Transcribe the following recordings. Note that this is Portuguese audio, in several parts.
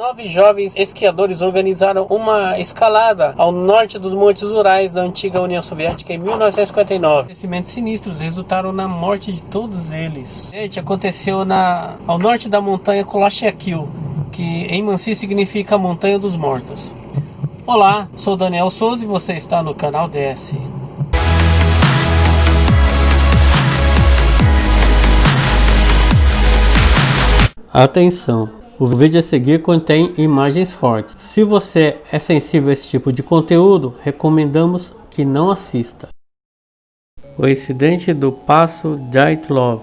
Nove jovens esquiadores organizaram uma escalada ao norte dos Montes Urais da antiga União Soviética em 1959. Acontecimentos sinistros resultaram na morte de todos eles. Gente, aconteceu na, ao norte da montanha Kolashakil, que em Mansi significa Montanha dos Mortos. Olá, sou Daniel Souza e você está no canal DS. Atenção! O vídeo a seguir contém imagens fortes. Se você é sensível a esse tipo de conteúdo, recomendamos que não assista. O incidente do Passo Jaitlov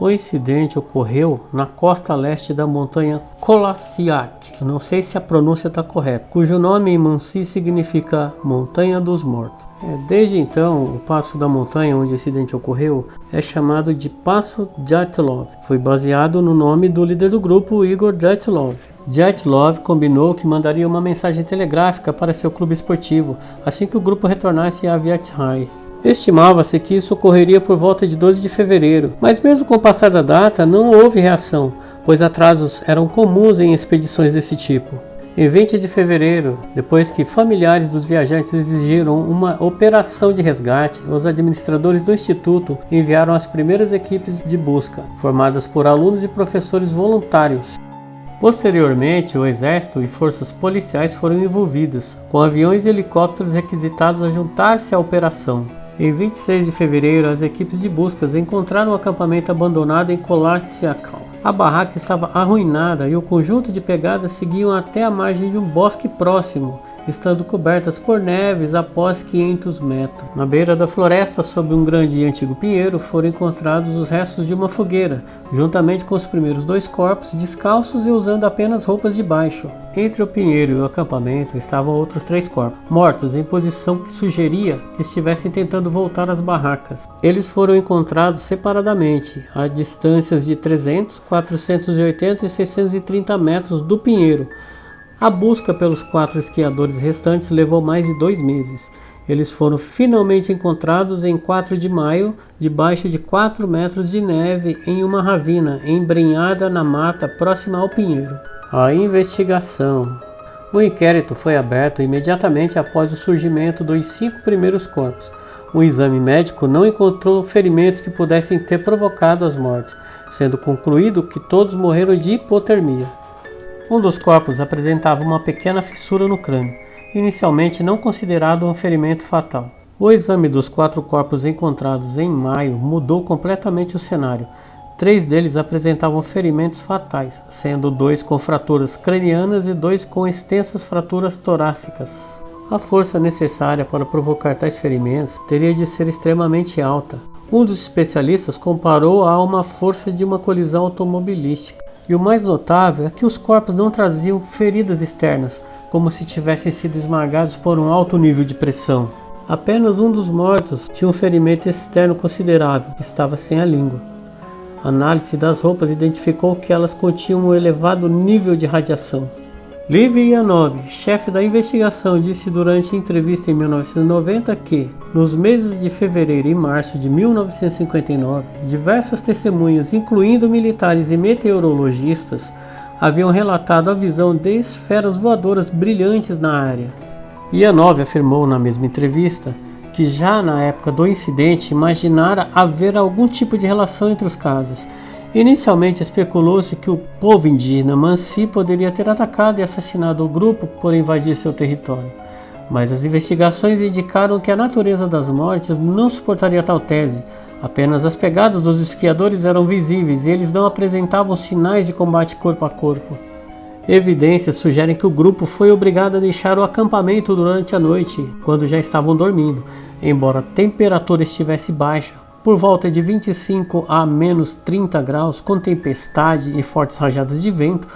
o incidente ocorreu na costa leste da montanha Kolasiak, não sei se a pronúncia está correta, cujo nome em Mansi significa Montanha dos Mortos. É, desde então, o passo da montanha onde o incidente ocorreu é chamado de Passo Dyatlov. Foi baseado no nome do líder do grupo, Igor Dyatlov. Dyatlov combinou que mandaria uma mensagem telegráfica para seu clube esportivo assim que o grupo retornasse a Vietnã. Estimava-se que isso ocorreria por volta de 12 de fevereiro, mas mesmo com o passar da data não houve reação, pois atrasos eram comuns em expedições desse tipo. Em 20 de fevereiro, depois que familiares dos viajantes exigiram uma operação de resgate, os administradores do instituto enviaram as primeiras equipes de busca, formadas por alunos e professores voluntários. Posteriormente, o exército e forças policiais foram envolvidas, com aviões e helicópteros requisitados a juntar-se à operação. Em 26 de fevereiro, as equipes de buscas encontraram o um acampamento abandonado em Kolatsiakal. A barraca estava arruinada e o conjunto de pegadas seguiam até a margem de um bosque próximo, estando cobertas por neves após 500 metros. Na beira da floresta, sob um grande e antigo pinheiro, foram encontrados os restos de uma fogueira, juntamente com os primeiros dois corpos, descalços e usando apenas roupas de baixo. Entre o pinheiro e o acampamento estavam outros três corpos, mortos em posição que sugeria que estivessem tentando voltar às barracas. Eles foram encontrados separadamente, a distâncias de 300, 480 e 630 metros do pinheiro, a busca pelos quatro esquiadores restantes levou mais de dois meses. Eles foram finalmente encontrados em 4 de maio, debaixo de 4 metros de neve, em uma ravina embrenhada na mata próxima ao Pinheiro. A investigação. O inquérito foi aberto imediatamente após o surgimento dos cinco primeiros corpos. O exame médico não encontrou ferimentos que pudessem ter provocado as mortes, sendo concluído que todos morreram de hipotermia. Um dos corpos apresentava uma pequena fissura no crânio, inicialmente não considerado um ferimento fatal. O exame dos quatro corpos encontrados em maio mudou completamente o cenário. Três deles apresentavam ferimentos fatais, sendo dois com fraturas cranianas e dois com extensas fraturas torácicas. A força necessária para provocar tais ferimentos teria de ser extremamente alta. Um dos especialistas comparou a uma força de uma colisão automobilística. E o mais notável é que os corpos não traziam feridas externas, como se tivessem sido esmagados por um alto nível de pressão. Apenas um dos mortos tinha um ferimento externo considerável, estava sem a língua. A análise das roupas identificou que elas continham um elevado nível de radiação. Liv Yanov, chefe da investigação, disse durante entrevista em 1990 que, nos meses de fevereiro e março de 1959, diversas testemunhas, incluindo militares e meteorologistas, haviam relatado a visão de esferas voadoras brilhantes na área. Yanov afirmou na mesma entrevista que já na época do incidente imaginara haver algum tipo de relação entre os casos Inicialmente especulou-se que o povo indígena Mansi poderia ter atacado e assassinado o grupo por invadir seu território, mas as investigações indicaram que a natureza das mortes não suportaria tal tese. Apenas as pegadas dos esquiadores eram visíveis e eles não apresentavam sinais de combate corpo a corpo. Evidências sugerem que o grupo foi obrigado a deixar o acampamento durante a noite, quando já estavam dormindo, embora a temperatura estivesse baixa por volta de 25 a menos 30 graus, com tempestade e fortes rajadas de vento,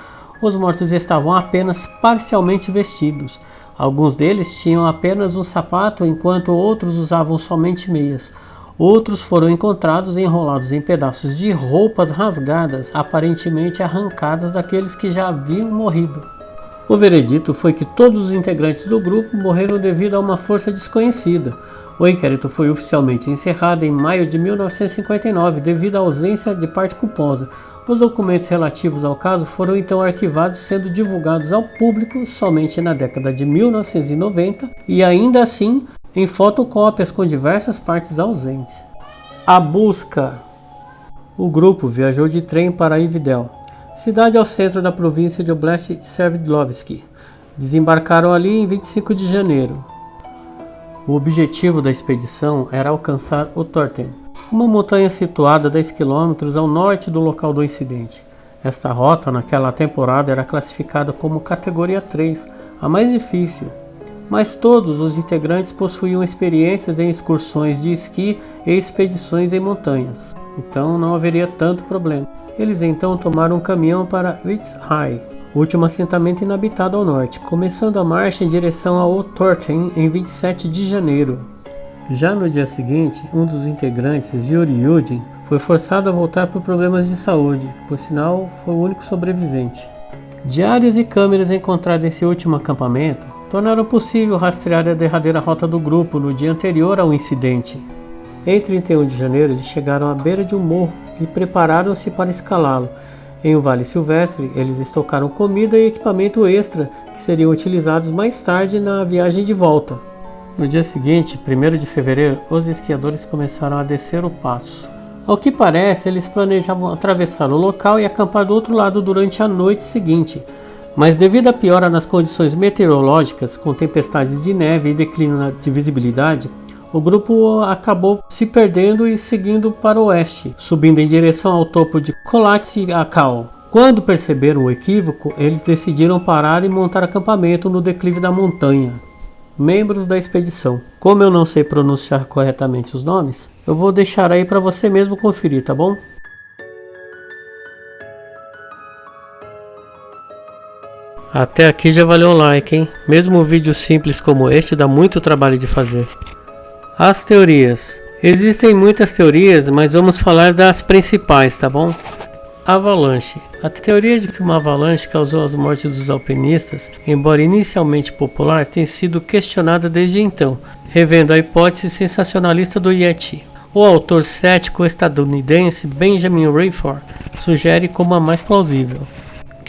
os mortos estavam apenas parcialmente vestidos. Alguns deles tinham apenas um sapato, enquanto outros usavam somente meias. Outros foram encontrados enrolados em pedaços de roupas rasgadas, aparentemente arrancadas daqueles que já haviam morrido. O veredito foi que todos os integrantes do grupo morreram devido a uma força desconhecida. O inquérito foi oficialmente encerrado em maio de 1959 devido à ausência de parte culposa. Os documentos relativos ao caso foram então arquivados, sendo divulgados ao público somente na década de 1990 e ainda assim em fotocópias com diversas partes ausentes. A busca. O grupo viajou de trem para Ividel, cidade ao centro da província de Oblast Sverdlovsk. Desembarcaram ali em 25 de janeiro. O objetivo da expedição era alcançar o Torten, uma montanha situada a 10 km ao norte do local do incidente. Esta rota naquela temporada era classificada como categoria 3, a mais difícil, mas todos os integrantes possuíam experiências em excursões de esqui e expedições em montanhas, então não haveria tanto problema. Eles então tomaram um caminhão para Witzhai, último assentamento inabitado ao norte, começando a marcha em direção ao Torten em 27 de janeiro. Já no dia seguinte, um dos integrantes, Yuri Yudin, foi forçado a voltar por problemas de saúde, por sinal, foi o único sobrevivente. Diárias e câmeras encontradas nesse último acampamento tornaram possível rastrear a derradeira rota do grupo no dia anterior ao incidente. Em 31 de janeiro, eles chegaram à beira de um morro e prepararam-se para escalá-lo, em um vale silvestre, eles estocaram comida e equipamento extra que seriam utilizados mais tarde na viagem de volta. No dia seguinte, 1 de fevereiro, os esquiadores começaram a descer o passo. Ao que parece, eles planejavam atravessar o local e acampar do outro lado durante a noite seguinte, mas devido à piora nas condições meteorológicas, com tempestades de neve e declínio de visibilidade, o grupo acabou se perdendo e seguindo para o oeste, subindo em direção ao topo de Kolatsi-Akal. Quando perceberam o equívoco, eles decidiram parar e montar acampamento no declive da montanha. Membros da expedição. Como eu não sei pronunciar corretamente os nomes, eu vou deixar aí para você mesmo conferir, tá bom? Até aqui já valeu um like, hein? Mesmo um vídeo simples como este dá muito trabalho de fazer. As teorias. Existem muitas teorias, mas vamos falar das principais, tá bom? Avalanche. A teoria de que uma avalanche causou as mortes dos alpinistas, embora inicialmente popular, tem sido questionada desde então, revendo a hipótese sensacionalista do Yeti. O autor cético estadunidense Benjamin Rayford sugere como a mais plausível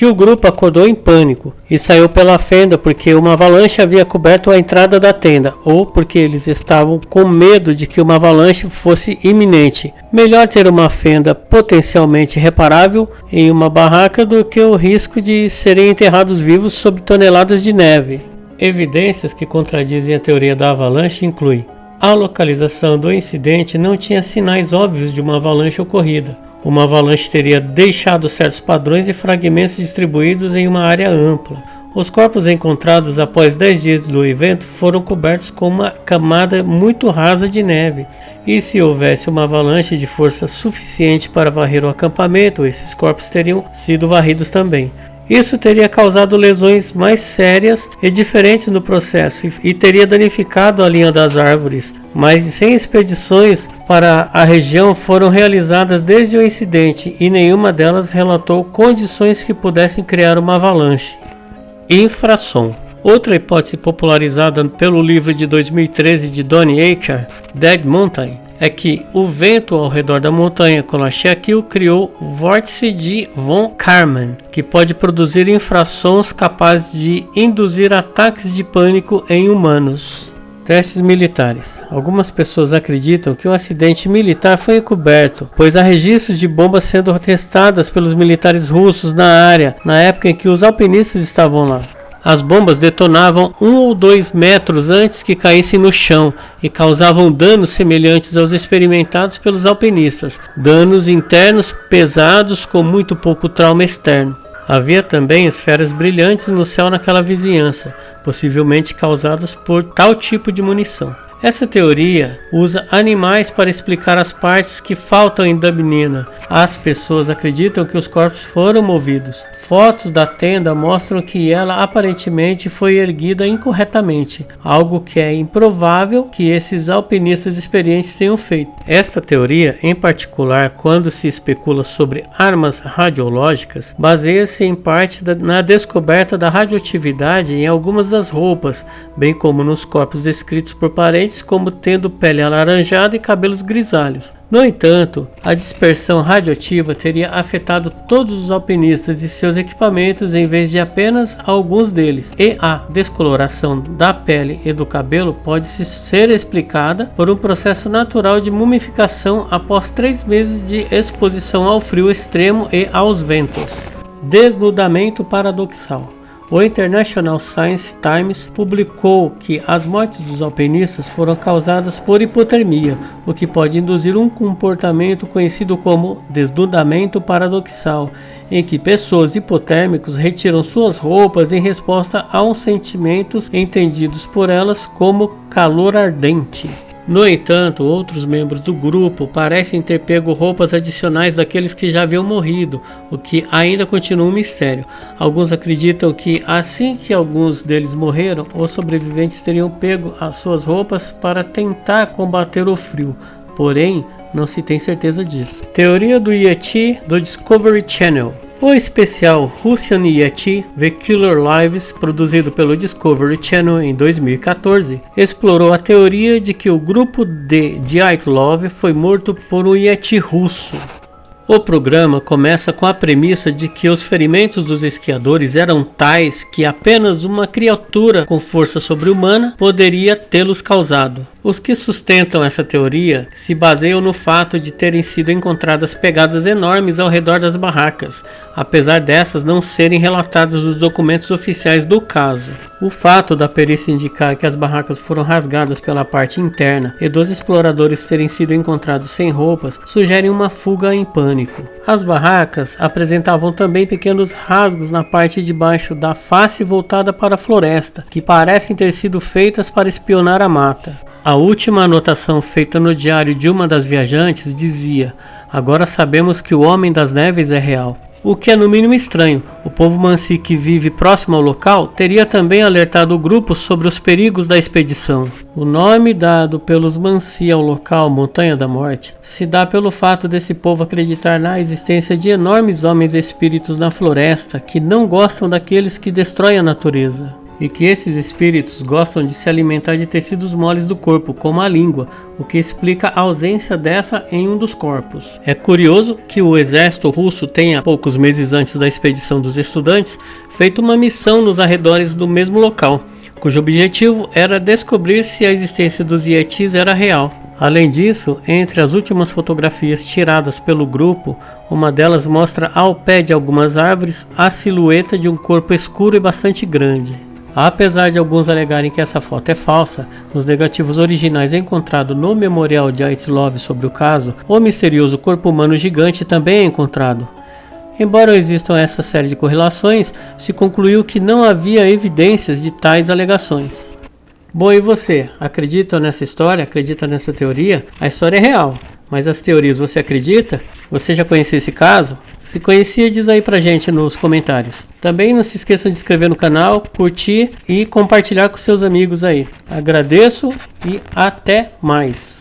que o grupo acordou em pânico e saiu pela fenda porque uma avalanche havia coberto a entrada da tenda, ou porque eles estavam com medo de que uma avalanche fosse iminente. Melhor ter uma fenda potencialmente reparável em uma barraca do que o risco de serem enterrados vivos sob toneladas de neve. Evidências que contradizem a teoria da avalanche incluem a localização do incidente não tinha sinais óbvios de uma avalanche ocorrida. Uma avalanche teria deixado certos padrões e fragmentos distribuídos em uma área ampla. Os corpos encontrados após 10 dias do evento foram cobertos com uma camada muito rasa de neve, e se houvesse uma avalanche de força suficiente para varrer o acampamento, esses corpos teriam sido varridos também. Isso teria causado lesões mais sérias e diferentes no processo e teria danificado a linha das árvores. Mais de 100 expedições para a região foram realizadas desde o incidente e nenhuma delas relatou condições que pudessem criar uma avalanche. Infrasom Outra hipótese popularizada pelo livro de 2013 de Donnie Aker, Dead Mountain, é que o vento ao redor da montanha Kolachakil criou o vórtice de von Karman, que pode produzir infrações capazes de induzir ataques de pânico em humanos. Testes militares. Algumas pessoas acreditam que um acidente militar foi encoberto, pois há registros de bombas sendo testadas pelos militares russos na área na época em que os alpinistas estavam lá. As bombas detonavam um ou dois metros antes que caíssem no chão e causavam danos semelhantes aos experimentados pelos alpinistas, danos internos pesados com muito pouco trauma externo. Havia também esferas brilhantes no céu naquela vizinhança, possivelmente causadas por tal tipo de munição. Essa teoria usa animais para explicar as partes que faltam em Dubnina. As pessoas acreditam que os corpos foram movidos. Fotos da tenda mostram que ela aparentemente foi erguida incorretamente, algo que é improvável que esses alpinistas experientes tenham feito. Esta teoria, em particular, quando se especula sobre armas radiológicas, baseia-se em parte na descoberta da radioatividade em algumas das roupas, bem como nos corpos descritos por parentes como tendo pele alaranjada e cabelos grisalhos. No entanto, a dispersão radioativa teria afetado todos os alpinistas e seus equipamentos em vez de apenas alguns deles, e a descoloração da pele e do cabelo pode ser explicada por um processo natural de mumificação após três meses de exposição ao frio extremo e aos ventos. Desnudamento paradoxal o International Science Times publicou que as mortes dos alpinistas foram causadas por hipotermia, o que pode induzir um comportamento conhecido como desnudamento paradoxal, em que pessoas hipotérmicos retiram suas roupas em resposta a uns sentimentos entendidos por elas como calor ardente. No entanto, outros membros do grupo parecem ter pego roupas adicionais daqueles que já haviam morrido, o que ainda continua um mistério. Alguns acreditam que, assim que alguns deles morreram, os sobreviventes teriam pego as suas roupas para tentar combater o frio, porém, não se tem certeza disso. Teoria do Yeti do Discovery Channel o especial Russian Yeti The Killer Lives, produzido pelo Discovery Channel em 2014, explorou a teoria de que o grupo de Dyatlov foi morto por um Yeti russo. O programa começa com a premissa de que os ferimentos dos esquiadores eram tais que apenas uma criatura com força sobre-humana poderia tê-los causado. Os que sustentam essa teoria se baseiam no fato de terem sido encontradas pegadas enormes ao redor das barracas, apesar dessas não serem relatadas nos documentos oficiais do caso. O fato da perícia indicar que as barracas foram rasgadas pela parte interna e dos exploradores terem sido encontrados sem roupas sugere uma fuga em pânico. As barracas apresentavam também pequenos rasgos na parte de baixo da face voltada para a floresta, que parecem ter sido feitas para espionar a mata. A última anotação feita no diário de uma das viajantes dizia: Agora sabemos que o Homem das Neves é real. O que é no mínimo estranho. O povo Mansi que vive próximo ao local teria também alertado o grupo sobre os perigos da expedição. O nome dado pelos Mansi ao local Montanha da Morte se dá pelo fato desse povo acreditar na existência de enormes homens espíritos na floresta que não gostam daqueles que destroem a natureza e que esses espíritos gostam de se alimentar de tecidos moles do corpo, como a língua, o que explica a ausência dessa em um dos corpos. É curioso que o exército russo tenha, poucos meses antes da expedição dos estudantes, feito uma missão nos arredores do mesmo local, cujo objetivo era descobrir se a existência dos Yetis era real. Além disso, entre as últimas fotografias tiradas pelo grupo, uma delas mostra ao pé de algumas árvores a silhueta de um corpo escuro e bastante grande. Apesar de alguns alegarem que essa foto é falsa, nos negativos originais encontrados no memorial de Aitlov sobre o caso, o misterioso corpo humano gigante também é encontrado. Embora existam essa série de correlações, se concluiu que não havia evidências de tais alegações. Bom, e você? Acredita nessa história? Acredita nessa teoria? A história é real, mas as teorias você acredita? Você já conhecia esse caso? Se conhecia, diz aí pra gente nos comentários. Também não se esqueçam de inscrever no canal, curtir e compartilhar com seus amigos aí. Agradeço e até mais.